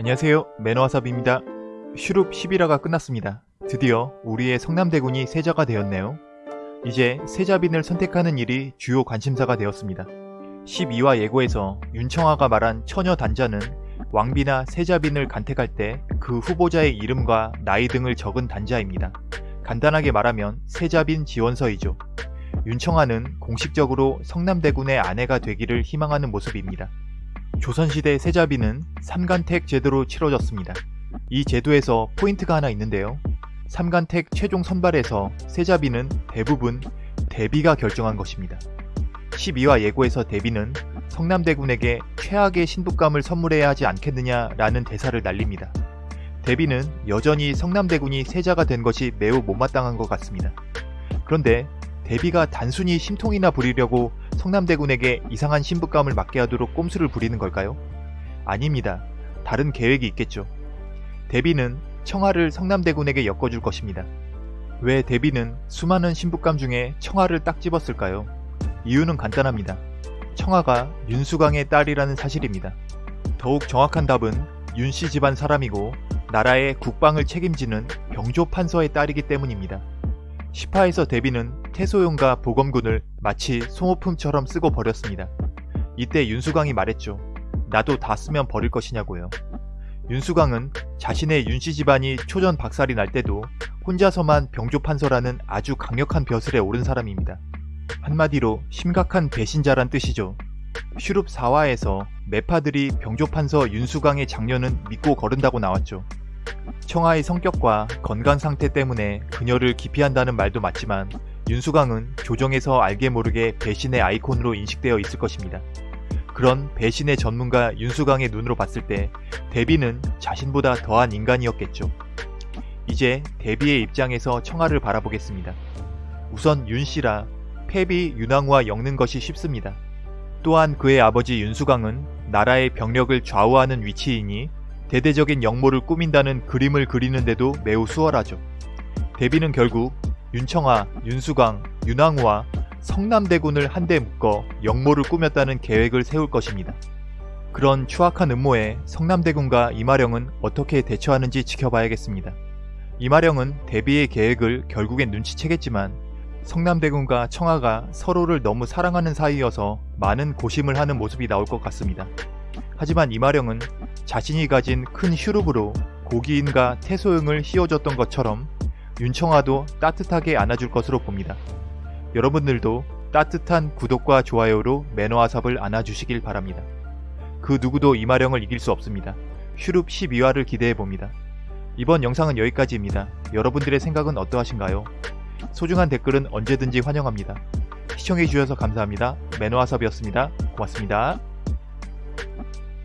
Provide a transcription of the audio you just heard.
안녕하세요. 매너와삽입니다. 슈룹 11화가 끝났습니다. 드디어 우리의 성남대군이 세자가 되었네요. 이제 세자빈을 선택하는 일이 주요 관심사가 되었습니다. 12화 예고에서 윤청아가 말한 처녀 단자는 왕비나 세자빈을 간택할 때 그 후보자의 이름과 나이 등을 적은 단자입니다. 간단하게 말하면 세자빈 지원서이죠. 윤청아는 공식적으로 성남대군의 아내가 되기를 희망하는 모습입니다 조선시대 세자비는 삼간택 제도로 치러졌습니다. 이 제도에서 포인트가 하나 있는데요. 삼간택 최종 선발에서 세자비는 대부분 대비가 결정한 것입니다. 12화 예고에서 대비는 성남대군에게 최악의 신부감을 선물해야 하지 않겠느냐라는 대사를 날립니다. 대비는 여전히 성남대군이 세자가 된 것이 매우 못마땅한 것 같습니다. 그런데 대비가 단순히 심통이나 부리려고 성남대군에게 이상한 신부감을 맞게 하도록 꼼수를 부리는 걸까요? 아닙니다. 다른 계획이 있겠죠. 대비는 청하를 성남대군에게 엮어줄 것입니다. 왜 대비는 수많은 신부감 중에 청하를 딱 집었을까요? 이유는 간단합니다. 청하가 윤수광의 딸이라는 사실입니다. 더욱 정확한 답은 윤씨 집안 사람이고 나라의 국방을 책임지는 병조 판서의 딸이기 때문입니다. 10화에서 데비는 태소용과 보검군을 마치 소모품처럼 쓰고 버렸습니다. 이때 윤수광이 말했죠. 나도 다 쓰면 버릴 것이냐고요. 윤수광은 자신의 윤씨 집안이 초전 박살이 날 때도 혼자서만 병조판서라는 아주 강력한 벼슬에 오른 사람입니다. 한마디로 심각한 배신자란 뜻이죠. 슈룹 4화에서 매파들이 병조판서 윤수광의 장녀는 믿고 거른다고 나왔죠. 청아의 성격과 건강 상태 때문에 그녀를 기피한다는 말도 맞지만 윤수강은 조정에서 알게 모르게 배신의 아이콘으로 인식되어 있을 것입니다. 그런 배신의 전문가 윤수강의 눈으로 봤을 때 데비는 자신보다 더한 인간이었겠죠. 이제 데비의 입장에서 청아를 바라보겠습니다. 우선 윤씨라 패비 윤왕후와 엮는 것이 쉽습니다. 또한 그의 아버지 윤수강은 나라의 병력을 좌우하는 위치이니 대대적인 역모를 꾸민다는 그림을 그리는데도 매우 수월하죠. 대비는 결국 윤청아, 윤수광, 윤왕후와 성남대군을 한데 묶어 역모를 꾸몄다는 계획을 세울 것입니다. 그런 추악한 음모에 성남대군과 이마령은 어떻게 대처하는지 지켜봐야겠습니다. 이마령은 대비의 계획을 결국엔 눈치채겠지만 성남대군과 청아가 서로를 너무 사랑하는 사이여서 많은 고심을 하는 모습이 나올 것 같습니다. 하지만 이마령은 자신이 가진 큰 슈룹으로 고기인과 태소영을 씌워줬던 것처럼 윤청아도 따뜻하게 안아줄 것으로 봅니다. 여러분들도 따뜻한 구독과 좋아요로 매너와 삽을 안아주시길 바랍니다. 그 누구도 이마령을 이길 수 없습니다. 슈룹 12화를 기대해봅니다. 이번 영상은 여기까지입니다. 여러분들의 생각은 어떠하신가요? 소중한 댓글은 언제든지 환영합니다. 시청해주셔서 감사합니다. 매너와삽이었습니다. 고맙습니다.